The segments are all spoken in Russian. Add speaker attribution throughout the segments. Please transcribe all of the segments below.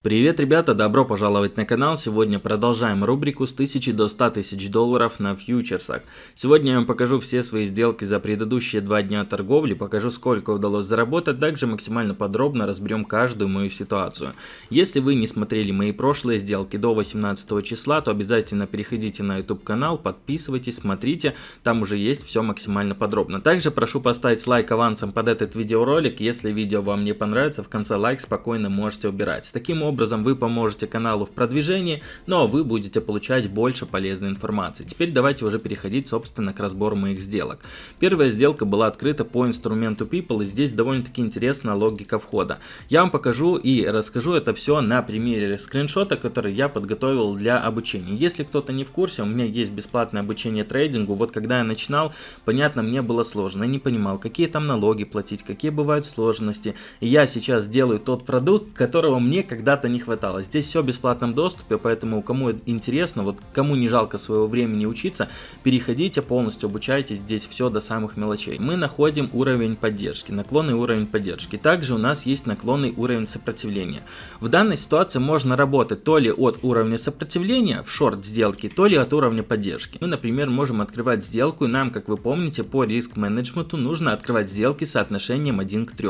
Speaker 1: Привет, ребята, добро пожаловать на канал. Сегодня продолжаем рубрику с 1000 до 100 тысяч долларов на фьючерсах. Сегодня я вам покажу все свои сделки за предыдущие два дня торговли, покажу сколько удалось заработать, также максимально подробно разберем каждую мою ситуацию. Если вы не смотрели мои прошлые сделки до 18 числа, то обязательно переходите на YouTube канал, подписывайтесь, смотрите, там уже есть все максимально подробно. Также прошу поставить лайк авансом под этот видеоролик, если видео вам не понравится, в конце лайк спокойно можете убирать. Таким образом вы поможете каналу в продвижении, но вы будете получать больше полезной информации. Теперь давайте уже переходить собственно к разбору моих сделок. Первая сделка была открыта по инструменту People и здесь довольно-таки интересная логика входа. Я вам покажу и расскажу это все на примере скриншота, который я подготовил для обучения. Если кто-то не в курсе, у меня есть бесплатное обучение трейдингу. Вот когда я начинал, понятно, мне было сложно. Я не понимал, какие там налоги платить, какие бывают сложности. И я сейчас делаю тот продукт, которого мне когда когда-то не хватало. Здесь все в бесплатном доступе, поэтому кому интересно, вот кому не жалко своего времени учиться, переходите, полностью обучайтесь, здесь все до самых мелочей. Мы находим уровень поддержки, наклонный уровень поддержки. Также у нас есть наклонный уровень сопротивления. В данной ситуации можно работать то ли от уровня сопротивления в шорт сделки, то ли от уровня поддержки. Мы, например, можем открывать сделку, и нам, как вы помните, по риск менеджменту нужно открывать сделки соотношением 1 к 3.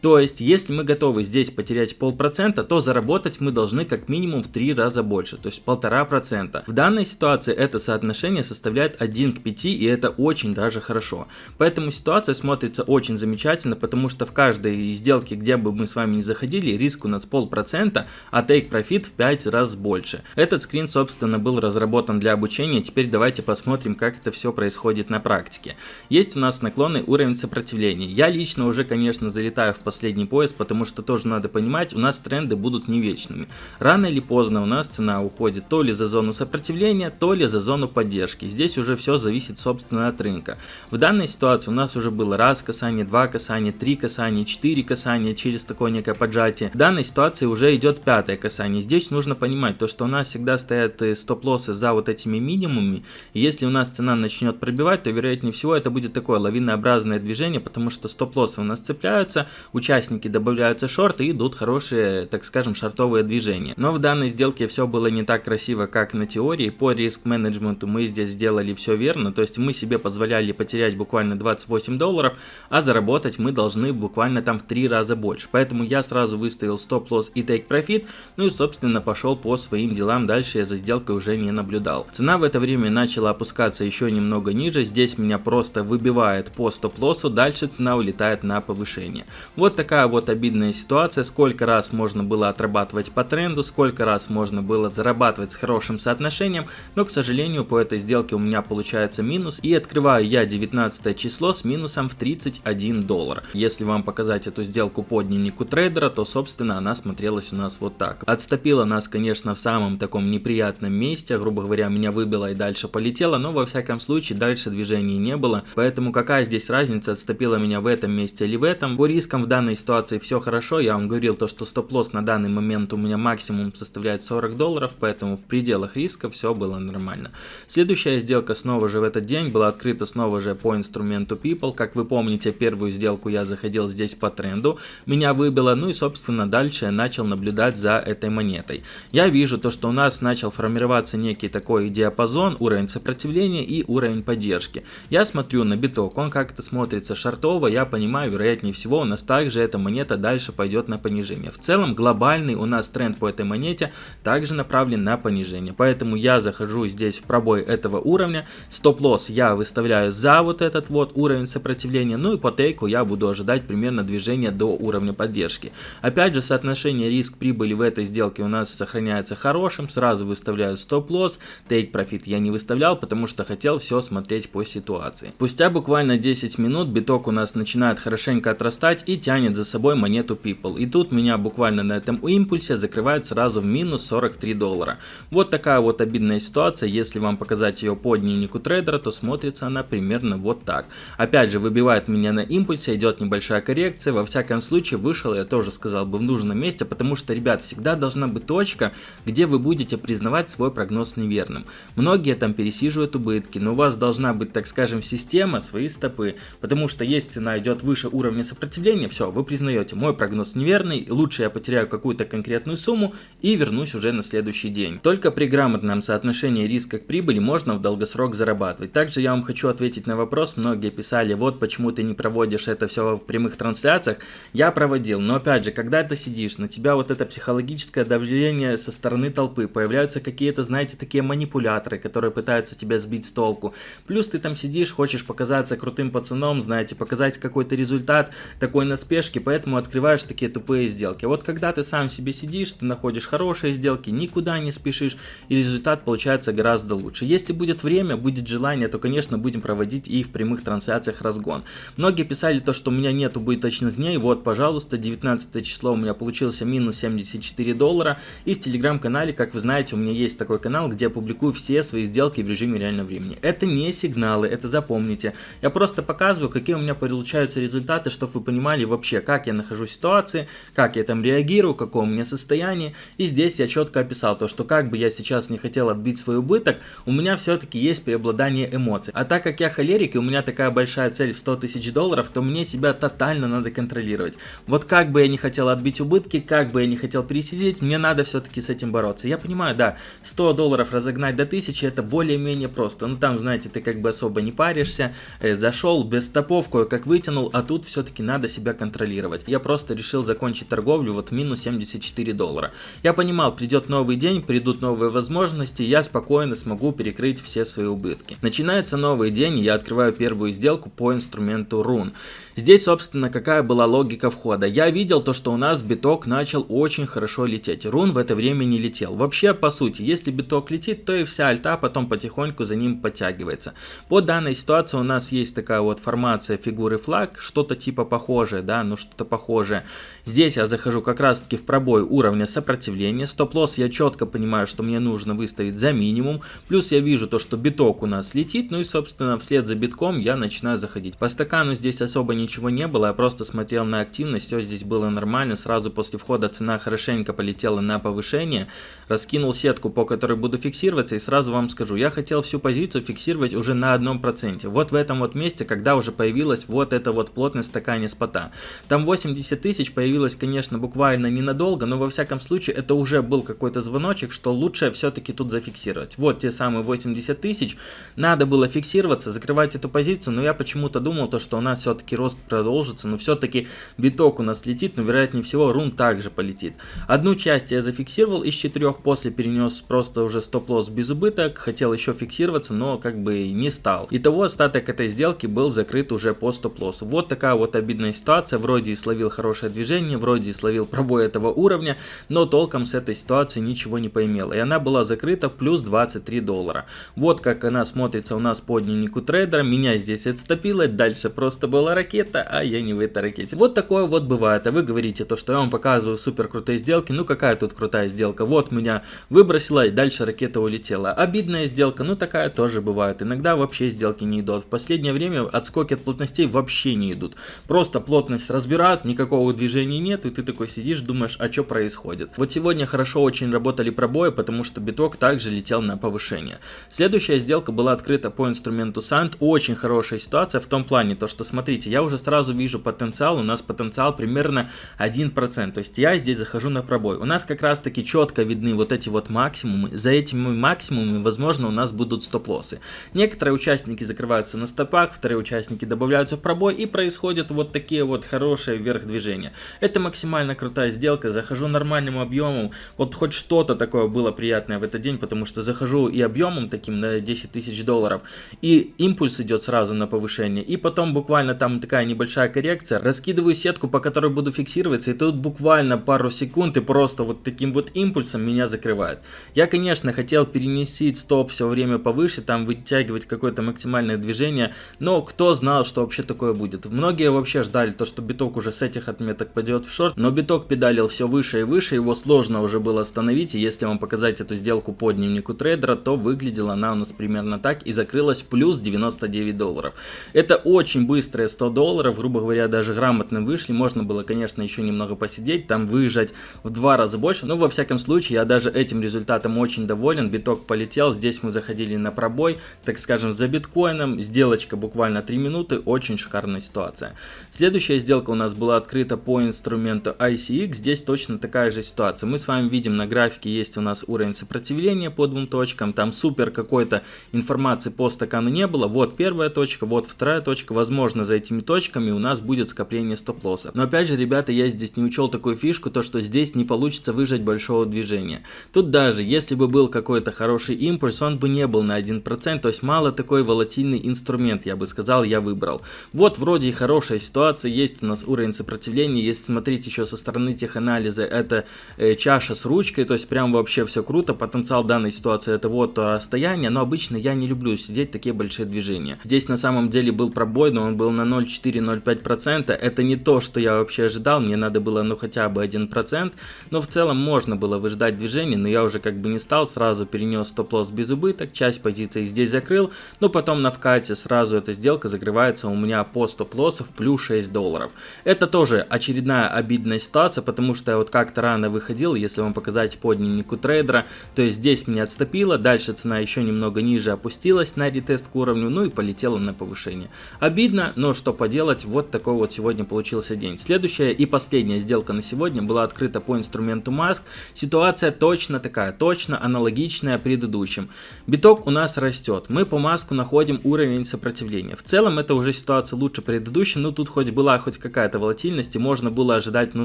Speaker 1: То есть, если мы готовы здесь потерять полпроцента, то заработать заработать мы должны как минимум в 3 раза больше, то есть полтора процента. В данной ситуации это соотношение составляет 1 к 5 и это очень даже хорошо. Поэтому ситуация смотрится очень замечательно, потому что в каждой сделке, где бы мы с вами не заходили, риск у нас полпроцента, а take profit в 5 раз больше. Этот скрин собственно был разработан для обучения, теперь давайте посмотрим как это все происходит на практике. Есть у нас наклонный уровень сопротивления. Я лично уже конечно залетаю в последний пояс, потому что тоже надо понимать, у нас тренды будут не вечными. Рано или поздно у нас цена уходит то ли за зону сопротивления, то ли за зону поддержки. Здесь уже все зависит собственно от рынка. В данной ситуации у нас уже было раз касание, два касания, три касания, четыре касания через такое некое поджатие. В данной ситуации уже идет пятое касание. Здесь нужно понимать то, что у нас всегда стоят э, стоп-лоссы за вот этими минимумами. если у нас цена начнет пробивать, то вероятнее всего это будет такое лавинообразное движение, потому что стоп-лоссы у нас цепляются, участники добавляются шорты и идут хорошие, так скажем, шортовые движения. Но в данной сделке все было не так красиво, как на теории. По риск-менеджменту мы здесь сделали все верно, то есть мы себе позволяли потерять буквально 28 долларов, а заработать мы должны буквально там в 3 раза больше. Поэтому я сразу выставил стоп-лосс и profit, ну и собственно пошел по своим делам, дальше я за сделкой уже не наблюдал. Цена в это время начала опускаться еще немного ниже, здесь меня просто выбивает по стоп-лоссу, дальше цена улетает на повышение. Вот такая вот обидная ситуация, сколько раз можно было отрабатывать зарабатывать по тренду, сколько раз можно было зарабатывать с хорошим соотношением, но, к сожалению, по этой сделке у меня получается минус, и открываю я 19 число с минусом в 31 доллар. Если вам показать эту сделку по дневнику трейдера, то, собственно, она смотрелась у нас вот так. Отступила нас, конечно, в самом таком неприятном месте, грубо говоря, меня выбило и дальше полетело, но, во всяком случае, дальше движений не было, поэтому какая здесь разница, отступила меня в этом месте или в этом. По рискам в данной ситуации все хорошо, я вам говорил то, что стоп-лосс на данный момент момент у меня максимум составляет 40 долларов, поэтому в пределах риска все было нормально. Следующая сделка снова же в этот день была открыта снова же по инструменту People. Как вы помните, первую сделку я заходил здесь по тренду, меня выбило, ну и собственно дальше я начал наблюдать за этой монетой. Я вижу то, что у нас начал формироваться некий такой диапазон, уровень сопротивления и уровень поддержки. Я смотрю на биток, он как-то смотрится шартово, я понимаю, вероятнее всего у нас также эта монета дальше пойдет на понижение. В целом глобальный у нас тренд по этой монете также направлен на понижение. Поэтому я захожу здесь в пробой этого уровня. Стоп-лосс я выставляю за вот этот вот уровень сопротивления. Ну и по тейку я буду ожидать примерно движения до уровня поддержки. Опять же соотношение риск-прибыли в этой сделке у нас сохраняется хорошим. Сразу выставляю стоп-лосс. Тейк профит я не выставлял, потому что хотел все смотреть по ситуации. Спустя буквально 10 минут биток у нас начинает хорошенько отрастать и тянет за собой монету People. И тут меня буквально на этом импульсе импульсе закрывает сразу в минус 43 доллара. Вот такая вот обидная ситуация, если вам показать ее по дневнику трейдера, то смотрится она примерно вот так. Опять же, выбивает меня на импульсе, идет небольшая коррекция, во всяком случае вышел, я тоже сказал бы, в нужном месте, потому что, ребят, всегда должна быть точка, где вы будете признавать свой прогноз неверным. Многие там пересиживают убытки, но у вас должна быть, так скажем, система, свои стопы, потому что есть цена идет выше уровня сопротивления, все, вы признаете, мой прогноз неверный, лучше я потеряю какую-то какую-то конкретную сумму и вернусь уже на следующий день. Только при грамотном соотношении риска к прибыли можно в долгосрок зарабатывать. Также я вам хочу ответить на вопрос, многие писали, вот почему ты не проводишь это все в прямых трансляциях. Я проводил, но опять же, когда ты сидишь, на тебя вот это психологическое давление со стороны толпы, появляются какие-то, знаете, такие манипуляторы, которые пытаются тебя сбить с толку. Плюс ты там сидишь, хочешь показаться крутым пацаном, знаете, показать какой-то результат такой на спешке, поэтому открываешь такие тупые сделки. Вот когда ты сам себе сидишь, ты находишь хорошие сделки, никуда не спешишь, и результат получается гораздо лучше. Если будет время, будет желание, то, конечно, будем проводить и в прямых трансляциях разгон. Многие писали то, что у меня нет убыточных дней, вот, пожалуйста, 19 число у меня получился минус 74 доллара, и в телеграм-канале, как вы знаете, у меня есть такой канал, где я публикую все свои сделки в режиме реального времени. Это не сигналы, это запомните. Я просто показываю, какие у меня получаются результаты, чтобы вы понимали вообще, как я нахожусь в ситуации, как я там реагирую, какое у меня состояние. И здесь я четко описал то, что как бы я сейчас не хотел отбить свой убыток, у меня все-таки есть преобладание эмоций. А так как я холерик и у меня такая большая цель в 100 тысяч долларов, то мне себя тотально надо контролировать. Вот как бы я не хотел отбить убытки, как бы я не хотел пересидеть, мне надо все-таки с этим бороться. Я понимаю, да, 100 долларов разогнать до 1000 это более-менее просто. Ну там, знаете, ты как бы особо не паришься, э, зашел без стопов, кое-как вытянул, а тут все-таки надо себя контролировать. Я просто решил закончить торговлю вот минус 74 доллара. Я понимал, придет новый день, придут новые возможности, я спокойно смогу перекрыть все свои убытки. Начинается новый день, я открываю первую сделку по инструменту Run. Здесь, собственно, какая была логика входа. Я видел то, что у нас биток начал очень хорошо лететь. Рун в это время не летел. Вообще, по сути, если биток летит, то и вся альта потом потихоньку за ним подтягивается. По данной ситуации у нас есть такая вот формация фигуры флаг, что-то типа похожее, да, ну что-то похожее. Здесь я захожу как раз таки в пробой уровня сопротивления. Стоп-лосс я четко понимаю, что мне нужно выставить за минимум. Плюс я вижу то, что биток у нас летит, ну и, собственно, вслед за битком я начинаю заходить. По стакану здесь особо не ничего не было, я просто смотрел на активность, все здесь было нормально, сразу после входа цена хорошенько полетела на повышение, раскинул сетку, по которой буду фиксироваться, и сразу вам скажу, я хотел всю позицию фиксировать уже на одном проценте, вот в этом вот месте, когда уже появилась вот эта вот плотность стакане спота. Там 80 тысяч появилось, конечно, буквально ненадолго, но во всяком случае это уже был какой-то звоночек, что лучше все-таки тут зафиксировать. Вот те самые 80 тысяч, надо было фиксироваться, закрывать эту позицию, но я почему-то думал, то, что у нас все-таки рост рост продолжится, но все-таки биток у нас летит, но вероятнее всего рун также полетит. Одну часть я зафиксировал из четырех, после перенес просто уже стоп-лосс без убыток, хотел еще фиксироваться, но как бы не стал. Итого остаток этой сделки был закрыт уже по стоп-лоссу. Вот такая вот обидная ситуация, вроде и словил хорошее движение, вроде и словил пробой этого уровня, но толком с этой ситуации ничего не поимело. И она была закрыта плюс 23 доллара. Вот как она смотрится у нас по дневнику трейдера, меня здесь отстопило, дальше просто была ракета ракета, а я не в этой ракете. Вот такое вот бывает. А вы говорите то, что я вам показываю супер крутые сделки. Ну какая тут крутая сделка? Вот меня выбросила и дальше ракета улетела. Обидная сделка, ну такая тоже бывает. Иногда вообще сделки не идут. В последнее время отскоки от плотностей вообще не идут. Просто плотность разбирают, никакого движения нет, и ты такой сидишь, думаешь, а что происходит. Вот сегодня хорошо очень работали пробои, потому что биток также летел на повышение. Следующая сделка была открыта по инструменту Sand. Очень хорошая ситуация в том плане, то что смотрите, я уже уже сразу вижу потенциал, у нас потенциал примерно 1%, то есть я здесь захожу на пробой. У нас как раз таки четко видны вот эти вот максимумы, за этими максимумами, возможно, у нас будут стоп-лоссы. Некоторые участники закрываются на стопах, вторые участники добавляются в пробой и происходят вот такие вот хорошие вверх движения. Это максимально крутая сделка, захожу нормальным объемом, вот хоть что-то такое было приятное в этот день, потому что захожу и объемом таким на 10 тысяч долларов, и импульс идет сразу на повышение, и потом буквально там такая такая небольшая коррекция, раскидываю сетку, по которой буду фиксироваться, и тут буквально пару секунд и просто вот таким вот импульсом меня закрывает. Я, конечно, хотел перенести стоп все время повыше, там вытягивать какое-то максимальное движение, но кто знал, что вообще такое будет. Многие вообще ждали то, что биток уже с этих отметок пойдет в шорт, но биток педалил все выше и выше, его сложно уже было остановить, и если вам показать эту сделку по дневнику трейдера, то выглядела она у нас примерно так и закрылась плюс 99 долларов. Это очень быстрые 100 долларов, долларов, грубо говоря, даже грамотно вышли. Можно было, конечно, еще немного посидеть, там выезжать в два раза больше. Но, во всяком случае, я даже этим результатом очень доволен. Биток полетел, здесь мы заходили на пробой, так скажем, за биткоином. Сделочка буквально 3 минуты, очень шикарная ситуация. Следующая сделка у нас была открыта по инструменту ICX. Здесь точно такая же ситуация. Мы с вами видим на графике есть у нас уровень сопротивления по двум точкам, там супер какой-то информации по стакану не было. Вот первая точка, вот вторая точка, возможно за этими точками у нас будет скопление стоп-лосса. Но опять же, ребята, я здесь не учел такую фишку, то что здесь не получится выжать большого движения. Тут даже, если бы был какой-то хороший импульс, он бы не был на 1%, то есть мало такой волатильный инструмент, я бы сказал, я выбрал. Вот вроде и хорошая ситуация, есть у нас уровень сопротивления, если смотреть еще со стороны теханализа, это э, чаша с ручкой, то есть прям вообще все круто, потенциал данной ситуации это вот то расстояние, но обычно я не люблю сидеть такие большие движения. Здесь на самом деле был пробой, но он был на 0,4-0,5%, это не то, что я вообще ожидал, мне надо было ну хотя бы 1%, но в целом можно было выждать движение, но я уже как бы не стал, сразу перенес стоп-лосс без убыток, часть позиций здесь закрыл, но потом на вкате сразу эта сделка закрывается у меня по стоп-лоссу в плюс 6 долларов. Это тоже очередная обидная ситуация, потому что я вот как-то рано выходил, если вам показать по дневнику трейдера, то есть здесь меня отступило, дальше цена еще немного ниже опустилась на ретест к уровню, ну и полетела на повышение. Обидно, но что поделать, вот такой вот сегодня получился день. Следующая и последняя сделка на сегодня была открыта по инструменту Маск. Ситуация точно такая, точно аналогичная предыдущим. Биток у нас растет, мы по Маску находим уровень сопротивления. В целом это уже ситуация лучше предыдущей, но тут хоть была хоть какая-то волатильность и можно было ожидать ну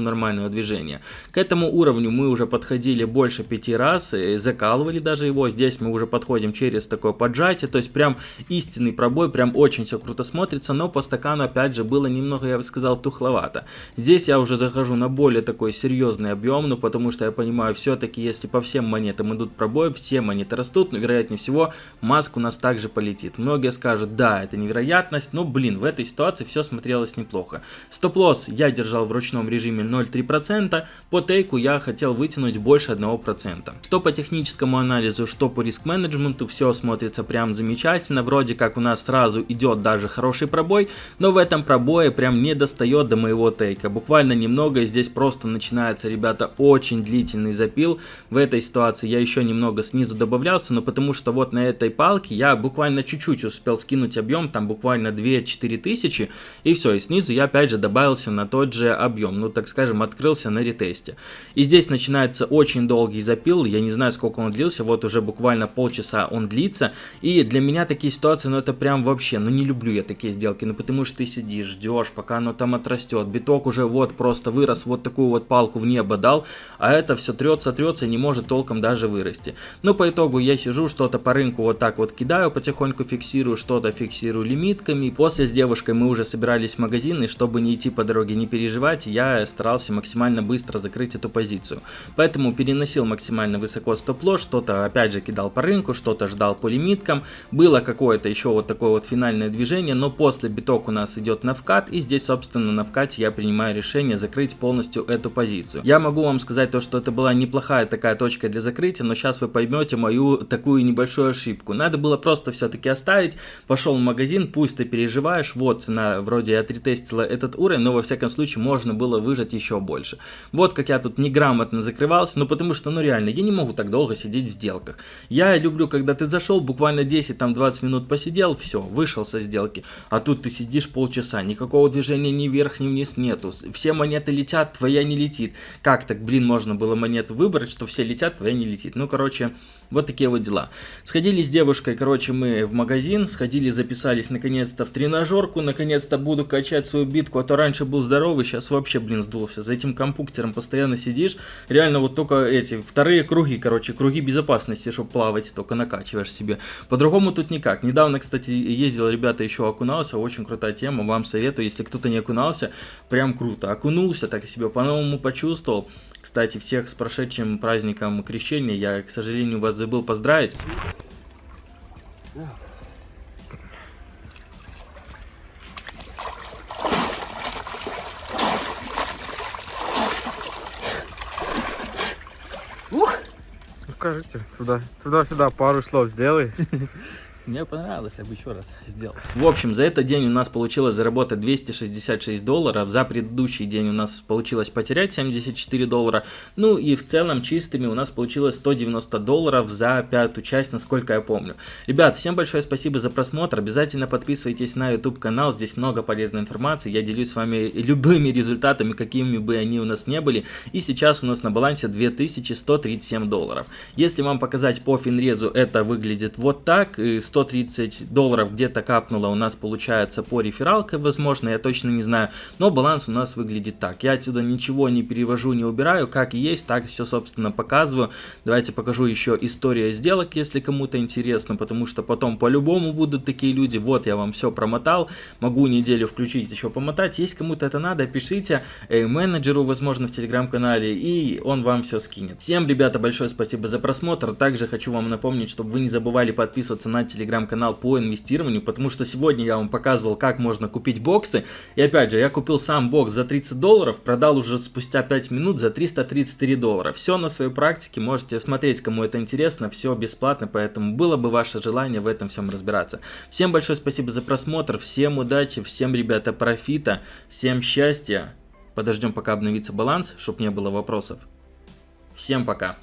Speaker 1: нормального движения. К этому уровню мы уже подходили больше пяти раз, и закалывали даже его, здесь мы уже подходим через такое поджатие, то есть прям истинный пробой, прям очень все круто смотрится, но по стакану опять же было немного, я бы сказал, тухловато. Здесь я уже захожу на более такой серьезный объем, ну потому что я понимаю, все-таки если по всем монетам идут пробои, все монеты растут, но вероятнее всего маск у нас также полетит. Многие скажут, да, это невероятность, но блин, в этой ситуации все смотрелось неплохо. Стоп-лосс я держал в ручном режиме 0,3%, по тейку я хотел вытянуть больше 1%. Что по техническому анализу, что по риск-менеджменту, все смотрится прям замечательно, вроде как у нас сразу идет даже хороший пробой, но в этом пробое прям не достает до моего тейка, буквально немного, и здесь просто начинается, ребята, очень длительный запил, в этой ситуации я еще немного снизу добавлялся, но потому что вот на этой палке я буквально чуть-чуть успел скинуть объем, там буквально 2-4 тысячи, и все, и снизу я опять же добавился на тот же объем, ну так скажем, открылся на ретесте. И здесь начинается очень долгий запил, я не знаю сколько он длился, вот уже буквально полчаса он длится, и для меня такие ситуации, ну это прям вообще, ну не люблю я такие сделки, ну потому что ты сидишь, ждешь, пока оно там отрастет, биток уже вот просто вырос, вот такую вот палку в небо дал, а это все трется, трется и не может толком даже вырасти. Ну по итогу я сижу, что-то по рынку вот так вот кидаю, потихоньку фиксирую, что-то фиксирую лимитками, после с девушкой мы уже собирались в магазин, и чтобы не идти по дороге, не переживать, я старался максимально быстро закрыть эту позицию. Поэтому переносил максимально высоко стоп-лосс, что-то опять же кидал по рынку, что-то ждал по лимиткам. Было какое-то еще вот такое вот финальное движение, но после биток у нас идет на вкат, и здесь собственно на вкате я принимаю решение закрыть полностью эту позицию. Я могу вам сказать то, что это была неплохая такая точка для закрытия, но сейчас вы поймете мою такую небольшую ошибку. Надо было просто все-таки оставить, пошел в магазин, пусть ты переживаешь, вот цена вроде отретестила этот уровень, но во всяком случае можно было выжать еще больше. Вот как я тут неграмотно закрывался, ну потому что, ну реально, я не могу так долго сидеть в сделках. Я люблю, когда ты зашел, буквально 10-20 минут посидел, все, вышел со сделки. А тут ты сидишь полчаса, никакого движения ни вверх, ни вниз нету. Все монеты летят, твоя не летит. Как так, блин, можно было монету выбрать, что все летят, твоя не летит. Ну, короче, вот такие вот дела. Сходили с девушкой, короче, мы в магазин, сходили, записались наконец-то в тренажерку, наконец-то буду качать свою битку, а то раньше был здоровый, сейчас вообще, блин, сдулся. За этим компьютером постоянно сидишь, реально вот только эти, вторые круги, короче, круги безопасности, чтобы плавать, только накачиваешь себе. По-другому тут никак. Недавно, кстати, ездил, ребята, еще окунался, очень крутая тема, вам советую, если кто-то не окунался, прям круто. Окунулся, так себе по-новому почувствовал. Кстати, всех с прошедшим праздником крещения. Я, к сожалению, вас забыл поздравить.
Speaker 2: Ух! Ну скажите, туда, туда-сюда пару слов сделай. Мне понравилось, я бы еще раз сделал.
Speaker 1: В общем, за этот день у нас получилось заработать 266 долларов, за предыдущий день у нас получилось потерять 74 доллара, ну и в целом чистыми у нас получилось 190 долларов за пятую часть, насколько я помню. Ребят, всем большое спасибо за просмотр, обязательно подписывайтесь на YouTube канал, здесь много полезной информации, я делюсь с вами любыми результатами, какими бы они у нас не были, и сейчас у нас на балансе 2137 долларов. Если вам показать по финрезу, это выглядит вот так, 130 долларов где-то капнуло у нас получается по рефералке, возможно, я точно не знаю, но баланс у нас выглядит так. Я отсюда ничего не перевожу, не убираю, как есть, так все, собственно, показываю. Давайте покажу еще история сделок, если кому-то интересно, потому что потом по-любому будут такие люди. Вот я вам все промотал, могу неделю включить, еще помотать. Если кому-то это надо, пишите э, менеджеру, возможно, в телеграм-канале, и он вам все скинет. Всем, ребята, большое спасибо за просмотр. Также хочу вам напомнить, чтобы вы не забывали подписываться на телеграм-канал по инвестированию, потому что сегодня я вам показывал, как можно купить боксы. И опять же, я купил сам бокс за 30 долларов, продал уже спустя 5 минут за 333 доллара. Все на своей практике, можете смотреть, кому это интересно, все бесплатно, поэтому было бы ваше желание в этом всем разбираться. Всем большое спасибо за просмотр, всем удачи, всем, ребята, профита, всем счастья. Подождем, пока обновится баланс, чтобы не было вопросов. Всем пока.